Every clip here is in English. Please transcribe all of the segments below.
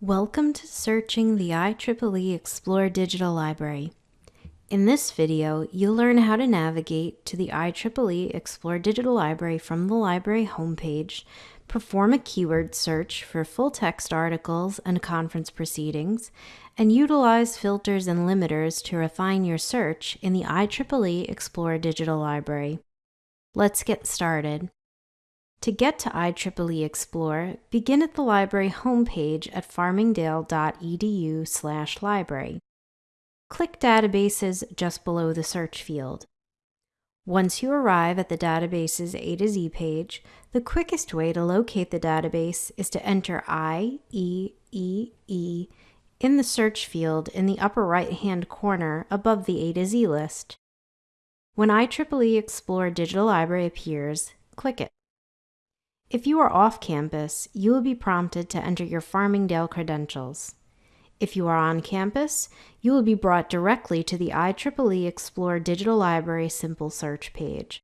Welcome to searching the IEEE Xplore Digital Library. In this video, you'll learn how to navigate to the IEEE Xplore Digital Library from the library homepage, perform a keyword search for full-text articles and conference proceedings, and utilize filters and limiters to refine your search in the IEEE Xplore Digital Library. Let's get started. To get to IEEE Xplore, begin at the library homepage at farmingdale.edu library. Click Databases just below the search field. Once you arrive at the database's A to Z page, the quickest way to locate the database is to enter I, E, E, E in the search field in the upper right-hand corner above the A to Z list. When IEEE Xplore Digital Library appears, click it. If you are off campus, you will be prompted to enter your Farmingdale credentials. If you are on campus, you will be brought directly to the IEEE Xplore Digital Library Simple Search page.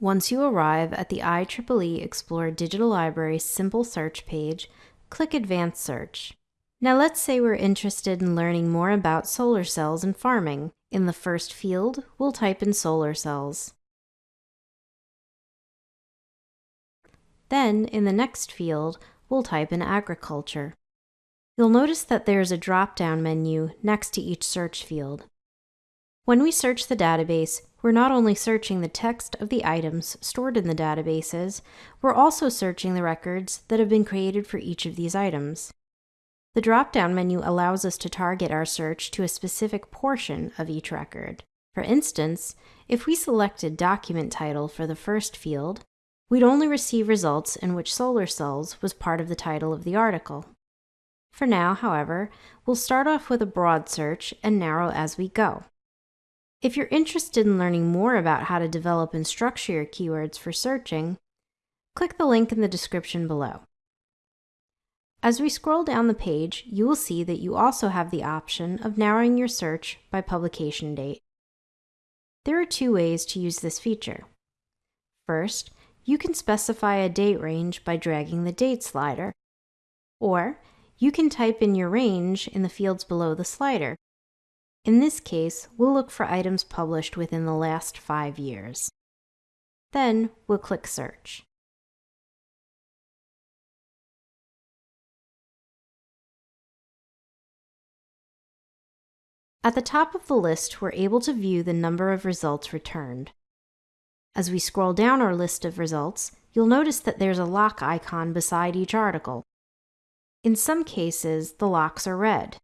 Once you arrive at the IEEE Xplore Digital Library Simple Search page, click Advanced Search. Now let's say we're interested in learning more about solar cells and farming. In the first field, we'll type in solar cells. Then, in the next field, we'll type in agriculture. You'll notice that there's a drop-down menu next to each search field. When we search the database, we're not only searching the text of the items stored in the databases, we're also searching the records that have been created for each of these items. The drop-down menu allows us to target our search to a specific portion of each record. For instance, if we selected document title for the first field, we'd only receive results in which solar cells was part of the title of the article. For now, however, we'll start off with a broad search and narrow as we go. If you're interested in learning more about how to develop and structure your keywords for searching, click the link in the description below. As we scroll down the page, you will see that you also have the option of narrowing your search by publication date. There are two ways to use this feature. First, you can specify a date range by dragging the date slider, or you can type in your range in the fields below the slider. In this case, we'll look for items published within the last five years. Then we'll click Search. At the top of the list, we're able to view the number of results returned. As we scroll down our list of results, you'll notice that there's a lock icon beside each article. In some cases, the locks are red.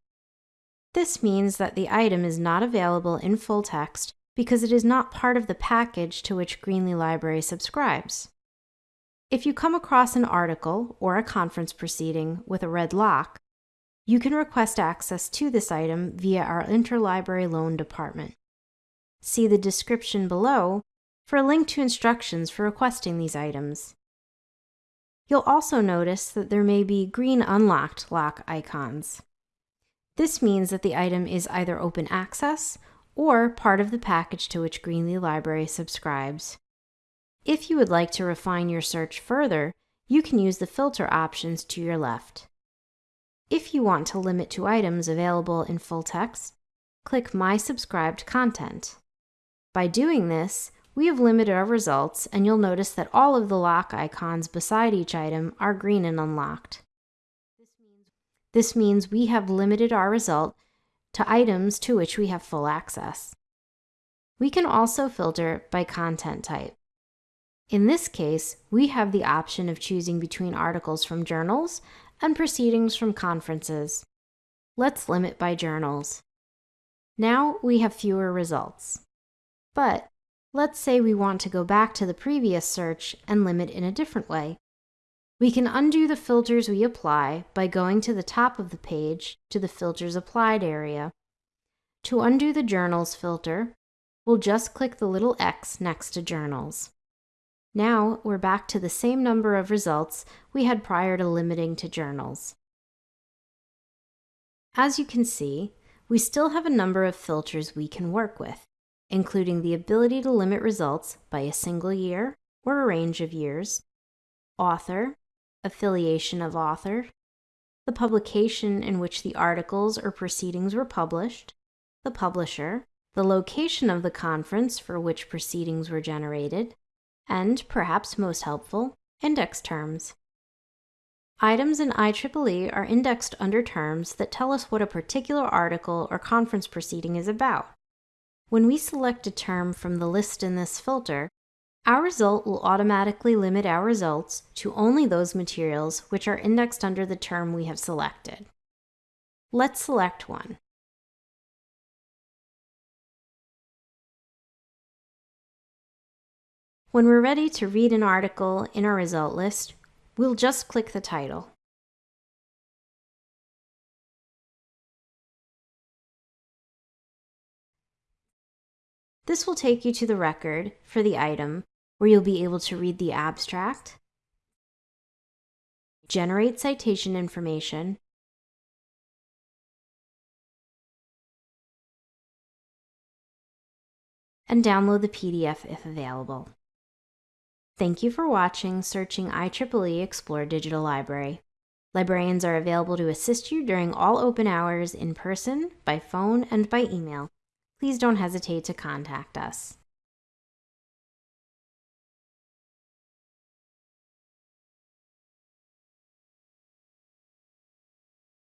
This means that the item is not available in full text because it is not part of the package to which Greenley Library subscribes. If you come across an article or a conference proceeding with a red lock, you can request access to this item via our Interlibrary Loan Department. See the description below for a link to instructions for requesting these items. You'll also notice that there may be green unlocked lock icons. This means that the item is either open access or part of the package to which Greenley Library subscribes. If you would like to refine your search further, you can use the filter options to your left. If you want to limit to items available in full text, click My Subscribed Content. By doing this, we have limited our results, and you'll notice that all of the lock icons beside each item are green and unlocked. This means we have limited our result to items to which we have full access. We can also filter by content type. In this case, we have the option of choosing between articles from journals and proceedings from conferences. Let's limit by journals. Now we have fewer results. But Let's say we want to go back to the previous search and limit in a different way. We can undo the filters we apply by going to the top of the page to the Filters Applied area. To undo the Journals filter, we'll just click the little X next to Journals. Now we're back to the same number of results we had prior to limiting to journals. As you can see, we still have a number of filters we can work with including the ability to limit results by a single year or a range of years, author, affiliation of author, the publication in which the articles or proceedings were published, the publisher, the location of the conference for which proceedings were generated, and, perhaps most helpful, index terms. Items in IEEE are indexed under terms that tell us what a particular article or conference proceeding is about. When we select a term from the list in this filter, our result will automatically limit our results to only those materials which are indexed under the term we have selected. Let's select one. When we're ready to read an article in our result list, we'll just click the title. This will take you to the record for the item where you'll be able to read the abstract, generate citation information, and download the PDF if available. Thank you for watching Searching IEEE Xplore Digital Library. Librarians are available to assist you during all open hours in person, by phone, and by email. Please don't hesitate to contact us.